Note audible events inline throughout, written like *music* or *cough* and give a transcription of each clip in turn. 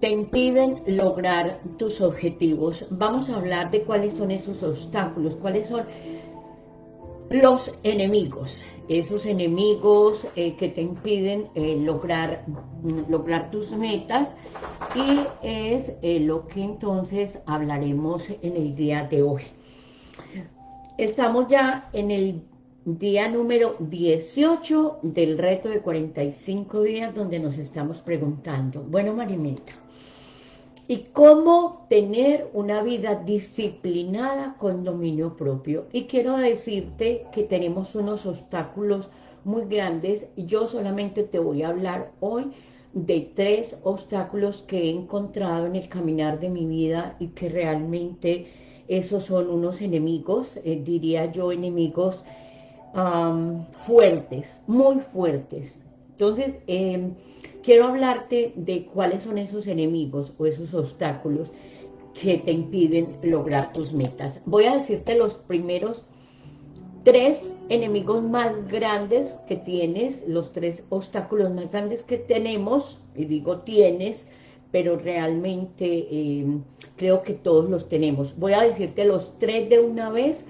te impiden lograr tus objetivos. Vamos a hablar de cuáles son esos obstáculos, cuáles son los enemigos, esos enemigos eh, que te impiden eh, lograr, lograr tus metas y es eh, lo que entonces hablaremos en el día de hoy. Estamos ya en el día número 18 del reto de 45 días donde nos estamos preguntando, bueno Marimeta, y cómo tener una vida disciplinada con dominio propio. Y quiero decirte que tenemos unos obstáculos muy grandes. Yo solamente te voy a hablar hoy de tres obstáculos que he encontrado en el caminar de mi vida y que realmente esos son unos enemigos, eh, diría yo, enemigos fuertes, muy fuertes. Entonces, eh, quiero hablarte de cuáles son esos enemigos o esos obstáculos que te impiden lograr tus metas. Voy a decirte los primeros tres enemigos más grandes que tienes, los tres obstáculos más grandes que tenemos, y digo tienes, pero realmente eh, creo que todos los tenemos. Voy a decirte los tres de una vez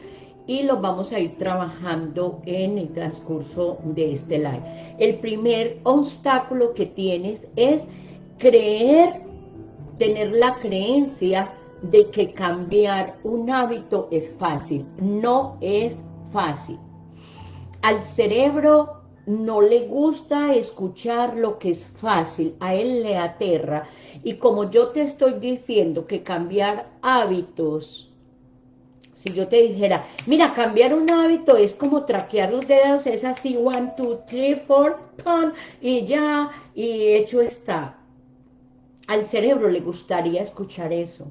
y los vamos a ir trabajando en el transcurso de este live. El primer obstáculo que tienes es creer, tener la creencia de que cambiar un hábito es fácil. No es fácil. Al cerebro no le gusta escuchar lo que es fácil, a él le aterra. Y como yo te estoy diciendo que cambiar hábitos si yo te dijera, mira, cambiar un hábito es como traquear los dedos, es así, one, two, three, four, pum, y ya, y hecho está. Al cerebro le gustaría escuchar eso,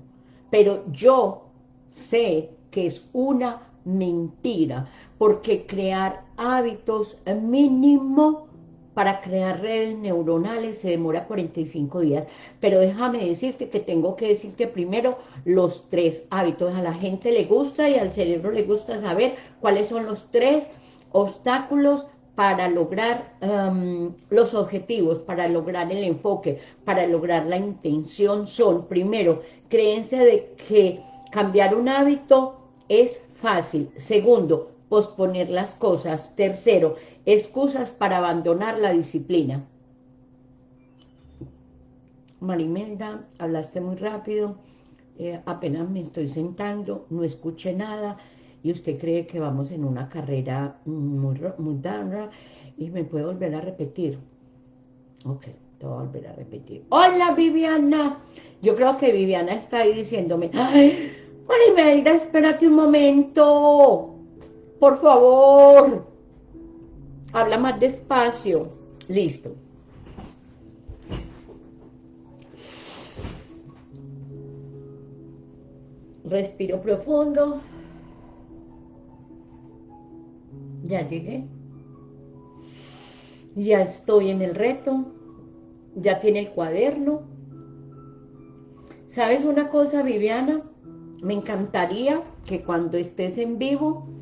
pero yo sé que es una mentira, porque crear hábitos mínimo para crear redes neuronales se demora 45 días, pero déjame decirte que tengo que decirte primero los tres hábitos. A la gente le gusta y al cerebro le gusta saber cuáles son los tres obstáculos para lograr um, los objetivos, para lograr el enfoque, para lograr la intención son, primero, creencia de que cambiar un hábito es fácil. Segundo, posponer las cosas. Tercero, excusas para abandonar la disciplina. Marimelda, hablaste muy rápido, eh, apenas me estoy sentando, no escuché nada, y usted cree que vamos en una carrera muy, muy y me puede volver a repetir. Ok, te voy a volver a repetir. ¡Hola, Viviana! Yo creo que Viviana está ahí diciéndome, ¡ay, Marimelda, espérate un momento! ¡Por favor! Habla más despacio. Listo. Respiro profundo. Ya llegué. Ya estoy en el reto. Ya tiene el cuaderno. ¿Sabes una cosa, Viviana? Me encantaría que cuando estés en vivo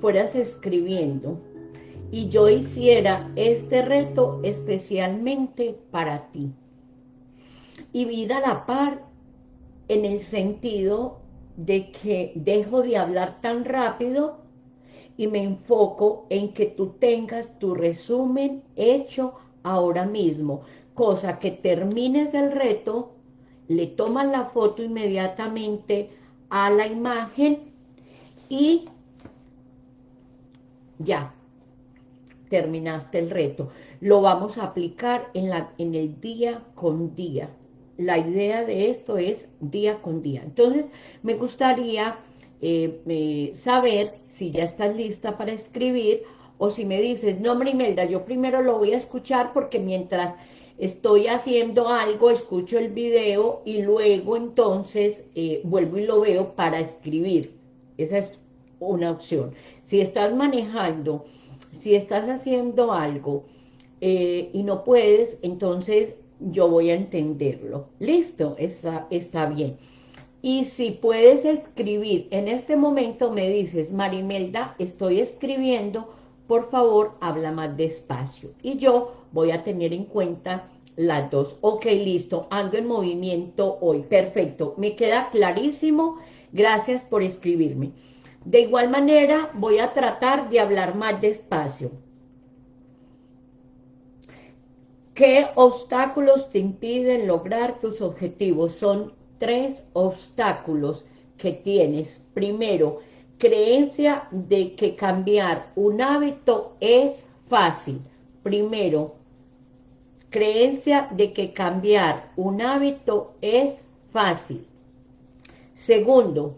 fueras escribiendo y yo hiciera este reto especialmente para ti. Y vida a la par en el sentido de que dejo de hablar tan rápido y me enfoco en que tú tengas tu resumen hecho ahora mismo, cosa que termines el reto, le tomas la foto inmediatamente a la imagen y ya, terminaste el reto. Lo vamos a aplicar en, la, en el día con día. La idea de esto es día con día. Entonces, me gustaría eh, saber si ya estás lista para escribir o si me dices, no, Imelda, yo primero lo voy a escuchar porque mientras estoy haciendo algo, escucho el video y luego entonces eh, vuelvo y lo veo para escribir. Esa es una opción. Si estás manejando si estás haciendo algo eh, y no puedes, entonces yo voy a entenderlo. Listo, está, está bien. Y si puedes escribir, en este momento me dices, Marimelda, estoy escribiendo, por favor, habla más despacio. Y yo voy a tener en cuenta las dos. Ok, listo, ando en movimiento hoy. Perfecto, me queda clarísimo. Gracias por escribirme. De igual manera, voy a tratar de hablar más despacio. ¿Qué obstáculos te impiden lograr tus objetivos? Son tres obstáculos que tienes. Primero, creencia de que cambiar un hábito es fácil. Primero, creencia de que cambiar un hábito es fácil. Segundo,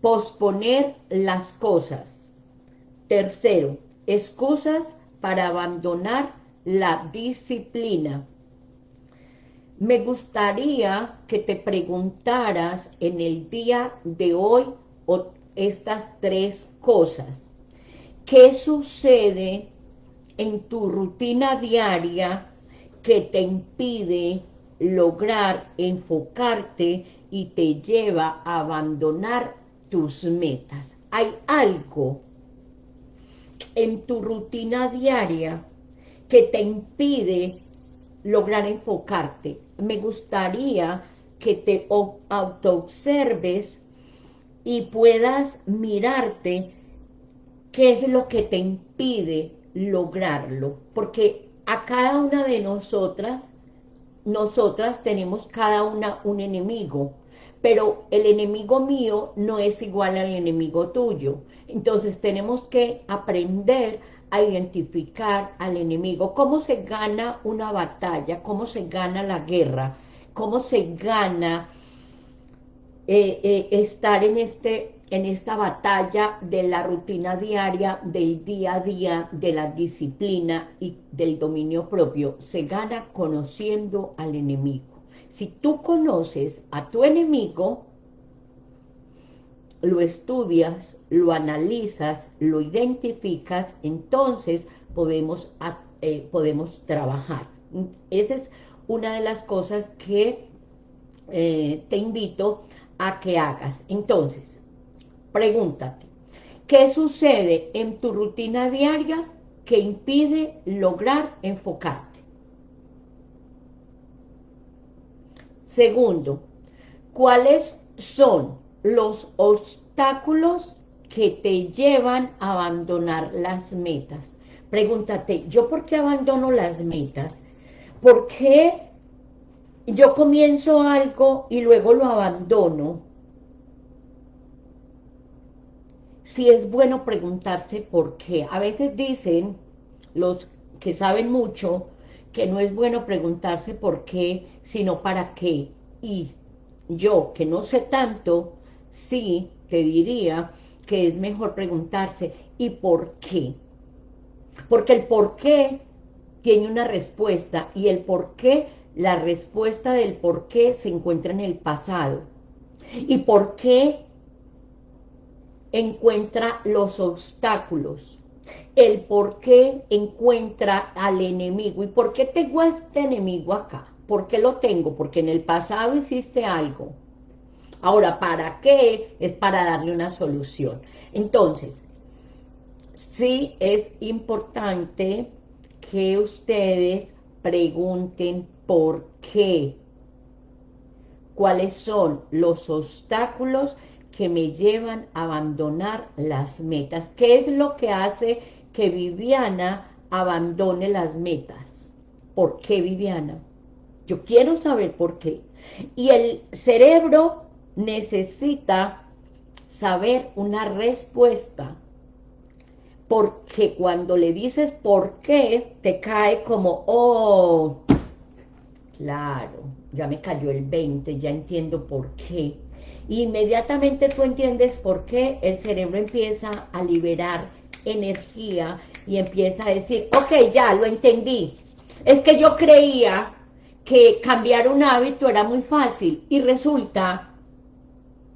posponer las cosas. Tercero, excusas para abandonar la disciplina. Me gustaría que te preguntaras en el día de hoy estas tres cosas. ¿Qué sucede en tu rutina diaria que te impide lograr enfocarte y te lleva a abandonar tus metas? ¿Hay algo en tu rutina diaria que te impide lograr enfocarte. Me gustaría que te autoobserves y puedas mirarte qué es lo que te impide lograrlo. Porque a cada una de nosotras, nosotras tenemos cada una un enemigo, pero el enemigo mío no es igual al enemigo tuyo. Entonces tenemos que aprender a identificar al enemigo, cómo se gana una batalla, cómo se gana la guerra, cómo se gana eh, eh, estar en, este, en esta batalla de la rutina diaria, del día a día, de la disciplina y del dominio propio. Se gana conociendo al enemigo. Si tú conoces a tu enemigo, lo estudias, lo analizas, lo identificas, entonces podemos, eh, podemos trabajar. Esa es una de las cosas que eh, te invito a que hagas. Entonces, pregúntate, ¿qué sucede en tu rutina diaria que impide lograr enfocarte? Segundo, ¿cuáles son los obstáculos que te llevan a abandonar las metas. Pregúntate, ¿yo por qué abandono las metas? ¿Por qué yo comienzo algo y luego lo abandono? Si es bueno preguntarse por qué. A veces dicen los que saben mucho que no es bueno preguntarse por qué, sino para qué. Y yo, que no sé tanto, sí te diría que es mejor preguntarse, ¿y por qué? Porque el por qué tiene una respuesta y el por qué, la respuesta del por qué se encuentra en el pasado. ¿Y por qué encuentra los obstáculos? El por qué encuentra al enemigo. ¿Y por qué tengo este enemigo acá? ¿Por qué lo tengo? Porque en el pasado hiciste algo Ahora, ¿para qué? Es para darle una solución. Entonces, sí es importante que ustedes pregunten por qué. ¿Cuáles son los obstáculos que me llevan a abandonar las metas? ¿Qué es lo que hace que Viviana abandone las metas? ¿Por qué, Viviana? Yo quiero saber por qué. Y el cerebro necesita saber una respuesta, porque cuando le dices por qué, te cae como, oh, claro, ya me cayó el 20, ya entiendo por qué. Inmediatamente tú entiendes por qué, el cerebro empieza a liberar energía y empieza a decir, ok, ya, lo entendí. Es que yo creía que cambiar un hábito era muy fácil y resulta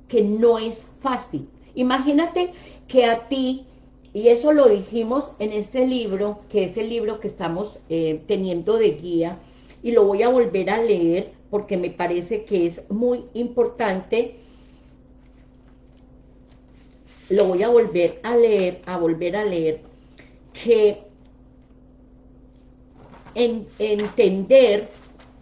que no es fácil. Imagínate que a ti, y eso lo dijimos en este libro, que es el libro que estamos eh, teniendo de guía, y lo voy a volver a leer porque me parece que es muy importante. Lo voy a volver a leer, a volver a leer, que en, entender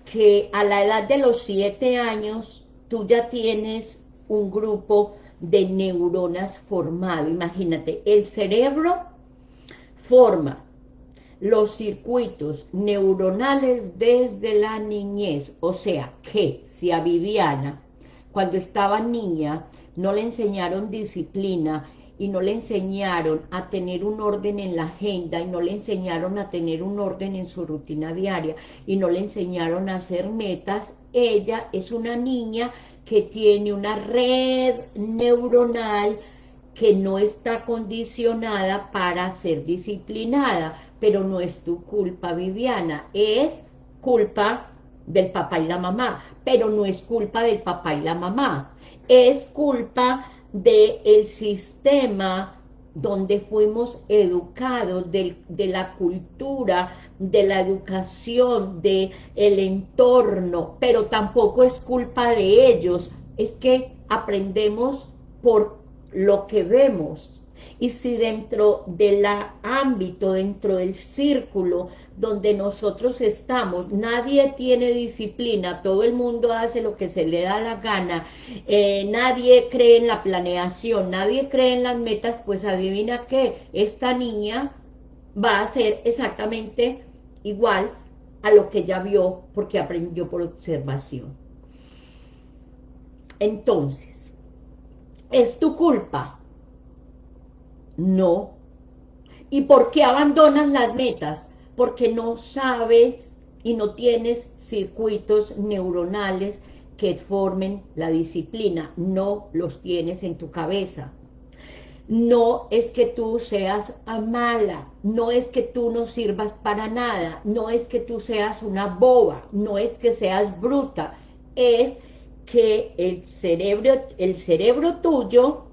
que a la edad de los siete años tú ya tienes un grupo de neuronas formado. Imagínate, el cerebro forma los circuitos neuronales desde la niñez. O sea, que si a Viviana, cuando estaba niña, no le enseñaron disciplina y no le enseñaron a tener un orden en la agenda y no le enseñaron a tener un orden en su rutina diaria y no le enseñaron a hacer metas, ella es una niña que tiene una red neuronal que no está condicionada para ser disciplinada, pero no es tu culpa, Viviana, es culpa del papá y la mamá, pero no es culpa del papá y la mamá, es culpa del sistema donde fuimos educados, de, de, la cultura, de la educación, de el entorno, pero tampoco es culpa de ellos, es que aprendemos por lo que vemos, y si dentro del ámbito, dentro del círculo donde nosotros estamos, nadie tiene disciplina, todo el mundo hace lo que se le da la gana, eh, nadie cree en la planeación, nadie cree en las metas, pues adivina que esta niña va a ser exactamente igual a lo que ya vio porque aprendió por observación. Entonces, es tu culpa no. ¿Y por qué abandonas las metas? Porque no sabes y no tienes circuitos neuronales que formen la disciplina, no los tienes en tu cabeza. No es que tú seas mala, no es que tú no sirvas para nada, no es que tú seas una boba, no es que seas bruta, es que el cerebro, el cerebro tuyo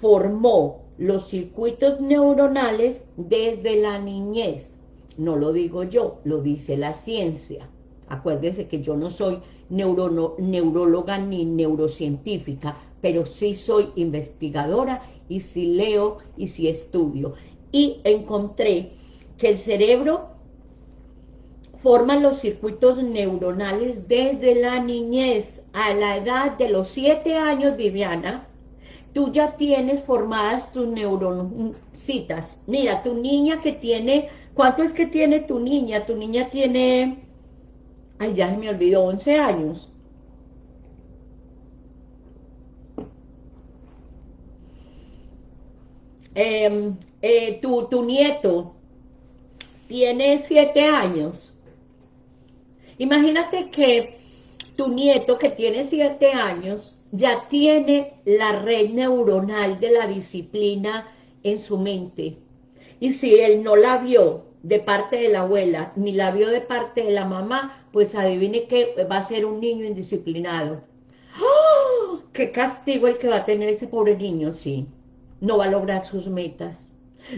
formó los circuitos neuronales desde la niñez. No lo digo yo, lo dice la ciencia. Acuérdese que yo no soy neuróloga ni neurocientífica, pero sí soy investigadora y sí leo y sí estudio. Y encontré que el cerebro forma los circuitos neuronales desde la niñez a la edad de los siete años, Viviana, tú ya tienes formadas tus neuroncitas. Mira, tu niña que tiene, ¿cuánto es que tiene tu niña? Tu niña tiene, ay, ya se me olvidó, 11 años. Em, eh, tu, tu nieto tiene 7 años. Imagínate que tu nieto que tiene 7 años ya tiene la red neuronal de la disciplina en su mente. Y si él no la vio de parte de la abuela, ni la vio de parte de la mamá, pues adivine que va a ser un niño indisciplinado. ¡Oh! ¡Qué castigo el que va a tener ese pobre niño! Sí, no va a lograr sus metas,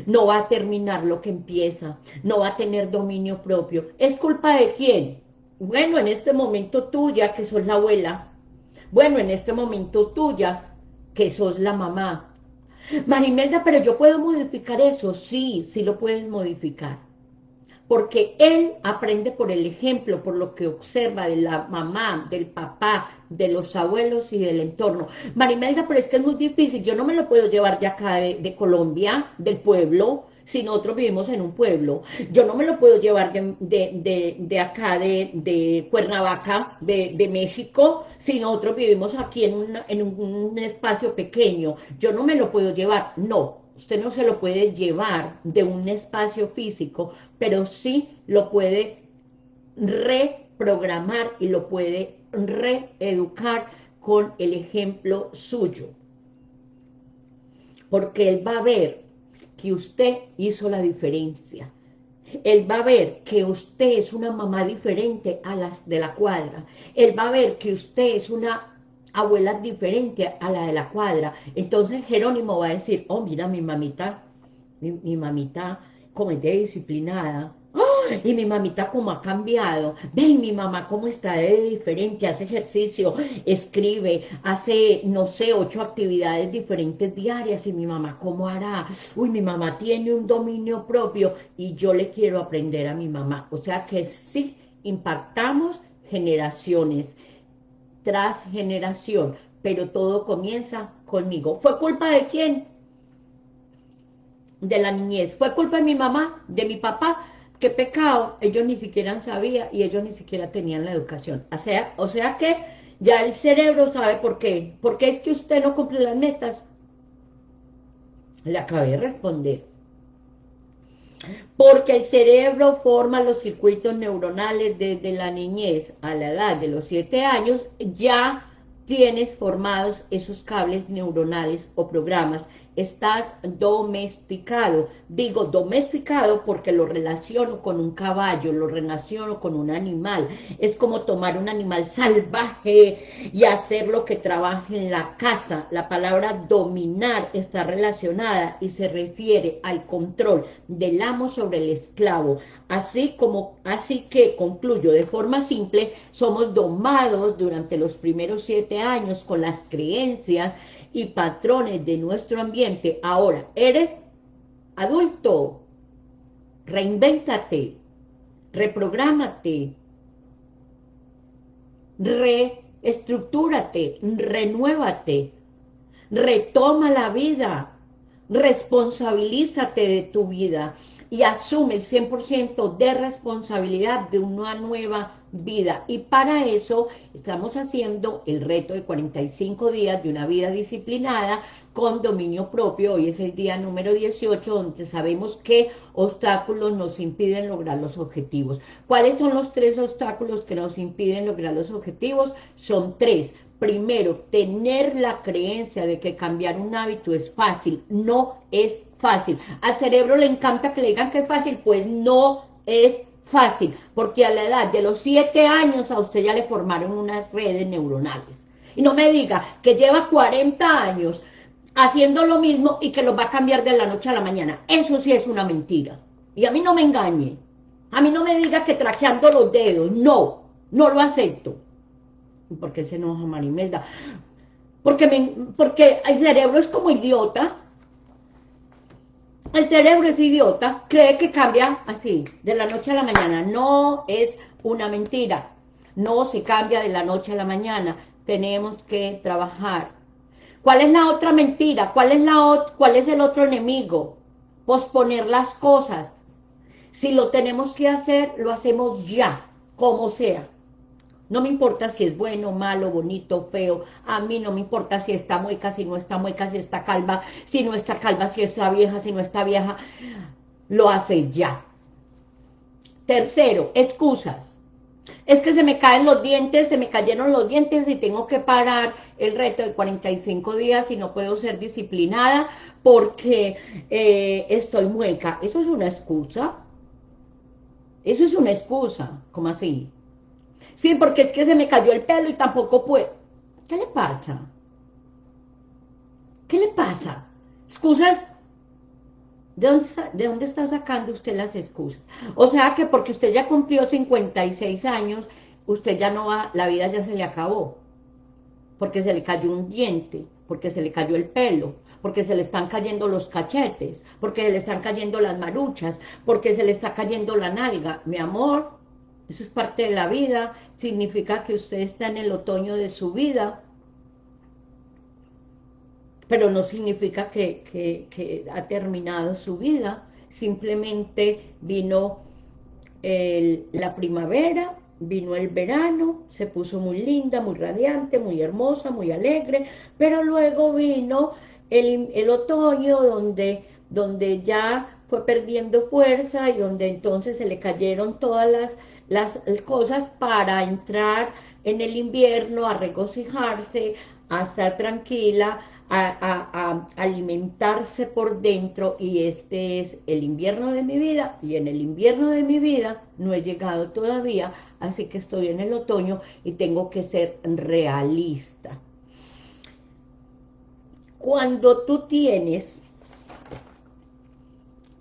no va a terminar lo que empieza, no va a tener dominio propio. ¿Es culpa de quién? Bueno, en este momento tuya, que sos la abuela, bueno, en este momento tuya, que sos la mamá. Marimelda, pero yo puedo modificar eso. Sí, sí lo puedes modificar. Porque él aprende por el ejemplo, por lo que observa de la mamá, del papá, de los abuelos y del entorno. Marimelda, pero es que es muy difícil. Yo no me lo puedo llevar de acá, de Colombia, del pueblo si nosotros vivimos en un pueblo. Yo no me lo puedo llevar de, acá, de, Cuernavaca, de, México, si nosotros vivimos aquí en, en un espacio pequeño. Yo no me lo puedo llevar, no. Usted no se lo puede llevar de un espacio físico, pero sí lo puede reprogramar y lo puede reeducar con el ejemplo suyo. Porque él va a ver que usted hizo la diferencia. Él va a ver que usted es una mamá diferente a las de la cuadra. Él va a ver que usted es una abuela diferente a la de la cuadra. Entonces Jerónimo va a decir, oh, mira, mi mamita, mi, mi mamita como es disciplinada, y mi mamita cómo ha cambiado, ven mi mamá cómo está de diferente, hace ejercicio, escribe, hace, no sé, ocho actividades diferentes diarias, y mi mamá cómo hará, uy, mi mamá tiene un dominio propio, y yo le quiero aprender a mi mamá, o sea que sí, impactamos generaciones tras generación, pero todo comienza conmigo. ¿Fue culpa de quién? De la niñez. ¿Fue culpa de mi mamá? ¿De mi papá? ¿Qué pecado? Ellos ni siquiera sabían y ellos ni siquiera tenían la educación. O sea, o sea que ya el cerebro sabe por qué. Porque es que usted no cumple las metas. Le acabé de responder. Porque el cerebro forma los circuitos neuronales desde la niñez a la edad de los 7 años, ya tienes formados esos cables neuronales o programas estás domesticado. Digo domesticado porque lo relaciono con un caballo, lo relaciono con un animal. Es como tomar un animal salvaje y hacerlo que trabaje en la casa. La palabra dominar está relacionada y se refiere al control del amo sobre el esclavo. Así como, así que concluyo de forma simple, somos domados durante los primeros siete años con las creencias y patrones de nuestro ambiente. Ahora, eres adulto, reinvéntate, reprográmate, reestructúrate, renuévate, retoma la vida, responsabilízate de tu vida y asume el 100% de responsabilidad de una nueva vida. Y para eso estamos haciendo el reto de 45 días de una vida disciplinada con dominio propio. Hoy es el día número 18 donde sabemos qué obstáculos nos impiden lograr los objetivos. ¿Cuáles son los tres obstáculos que nos impiden lograr los objetivos? Son tres. Primero, tener la creencia de que cambiar un hábito es fácil. No es fácil. Al cerebro le encanta que le digan que es fácil, pues no es fácil, porque a la edad de los siete años a usted ya le formaron unas redes neuronales. Y no me diga que lleva 40 años haciendo lo mismo y que lo va a cambiar de la noche a la mañana. Eso sí es una mentira. Y a mí no me engañe. A mí no me diga que trajeando los dedos. No, no lo acepto. ¿Por qué se enoja Marimelda? Porque, me, porque el cerebro es como idiota el cerebro es idiota, cree que cambia así, de la noche a la mañana. No es una mentira. No se cambia de la noche a la mañana. Tenemos que trabajar. ¿Cuál es la otra mentira? ¿Cuál es, la cuál es el otro enemigo? Posponer las cosas. Si lo tenemos que hacer, lo hacemos ya, como sea. No me importa si es bueno, malo, bonito, feo. A mí no me importa si está mueca, si no está mueca, si está calva, si no está calva, si está vieja, si no está vieja. Lo hace ya. Tercero, excusas. Es que se me caen los dientes, se me cayeron los dientes y tengo que parar el reto de 45 días y no puedo ser disciplinada porque eh, estoy mueca. ¿Eso es una excusa? Eso es una excusa. ¿Cómo así? Sí, porque es que se me cayó el pelo y tampoco puedo. ¿Qué le pasa? ¿Qué le pasa? Excusas. ¿De dónde, ¿De dónde está sacando usted las excusas? O sea que porque usted ya cumplió 56 años, usted ya no va, la vida ya se le acabó. Porque se le cayó un diente, porque se le cayó el pelo, porque se le están cayendo los cachetes, porque se le están cayendo las maruchas, porque se le está cayendo la nalga. Mi amor, eso es parte de la vida, significa que usted está en el otoño de su vida, pero no significa que, ha terminado su vida, simplemente vino la primavera, vino el verano, se puso muy linda, muy radiante, muy hermosa, muy alegre, pero luego vino el, otoño donde, donde ya fue perdiendo fuerza y donde entonces se le cayeron todas las las cosas para entrar en el invierno, a regocijarse, a estar tranquila, a, alimentarse por dentro y este es el invierno de mi vida y en el invierno de mi vida no he llegado todavía, así que estoy en el otoño y tengo que ser realista. Cuando tú tienes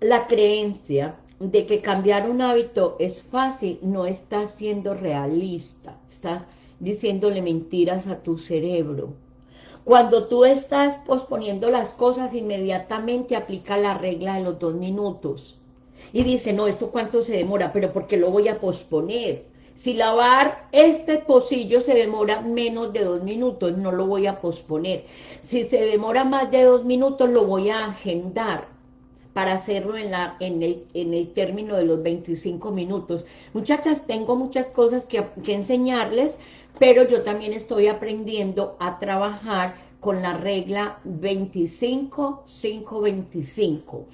la creencia de que cambiar un hábito es fácil, no estás siendo realista, estás diciéndole mentiras a tu cerebro. Cuando tú estás posponiendo las cosas, inmediatamente aplica la regla de los dos minutos. Y dice, no, ¿esto cuánto se demora? Pero ¿por qué lo voy a posponer? Si lavar este pocillo se demora menos de dos minutos, no lo voy a posponer. Si se demora más de dos minutos, lo voy a agendar para hacerlo en, la, en, el, en el término de los 25 minutos. Muchachas, tengo muchas cosas que, que enseñarles, pero yo también estoy aprendiendo a trabajar con la regla 25-5-25.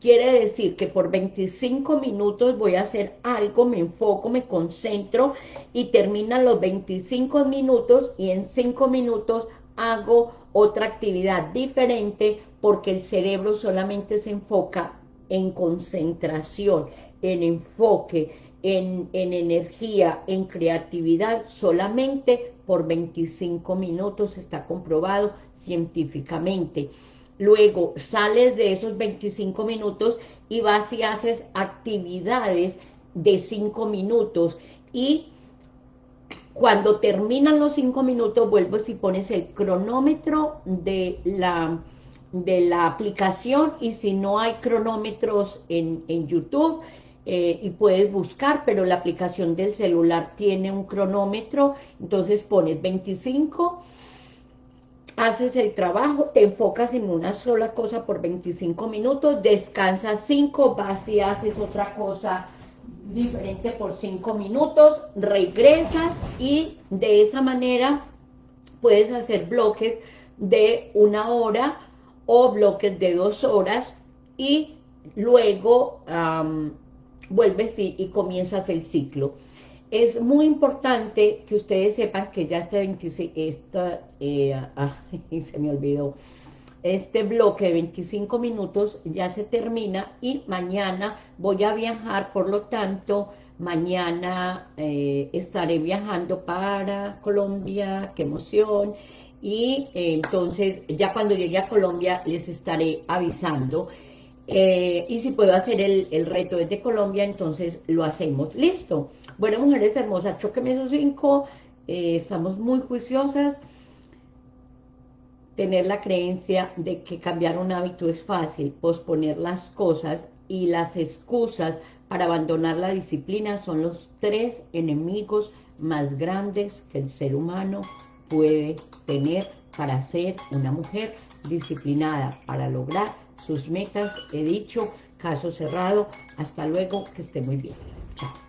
Quiere decir que por 25 minutos voy a hacer algo, me enfoco, me concentro y terminan los 25 minutos y en 5 minutos hago otra actividad diferente porque el cerebro solamente se enfoca en concentración, en enfoque, en, en, energía, en creatividad, solamente por 25 minutos, está comprobado científicamente. Luego sales de esos 25 minutos y vas y haces actividades de 5 minutos y cuando terminan los 5 minutos vuelves y pones el cronómetro de la, de la aplicación y si no hay cronómetros en, en YouTube eh, y puedes buscar, pero la aplicación del celular tiene un cronómetro, entonces pones 25 haces el trabajo, te enfocas en una sola cosa por 25 minutos, descansas 5, vas y haces otra cosa diferente por 5 minutos, regresas y de esa manera puedes hacer bloques de una hora o bloques de dos horas y luego vuelves y, y comienzas el ciclo. Es muy importante que ustedes sepan que ya este 26, esta, eh, *laughs* se me olvidó, este bloque de 25 minutos ya se termina y mañana voy a viajar, por lo tanto, mañana eh, estaré viajando para Colombia, qué emoción, y eh, entonces ya cuando llegue a Colombia les estaré avisando, y si puedo hacer el, el reto desde Colombia, entonces lo hacemos, listo, bueno, mujeres hermosas, choqueme esos cinco, eh, estamos muy juiciosas. Tener la creencia de que cambiar un hábito es fácil, posponer las cosas y las excusas para abandonar la disciplina son los tres enemigos más grandes que el ser humano puede tener para ser una mujer disciplinada, para lograr sus metas. He dicho, caso cerrado. Hasta luego, que esté muy bien. Chao.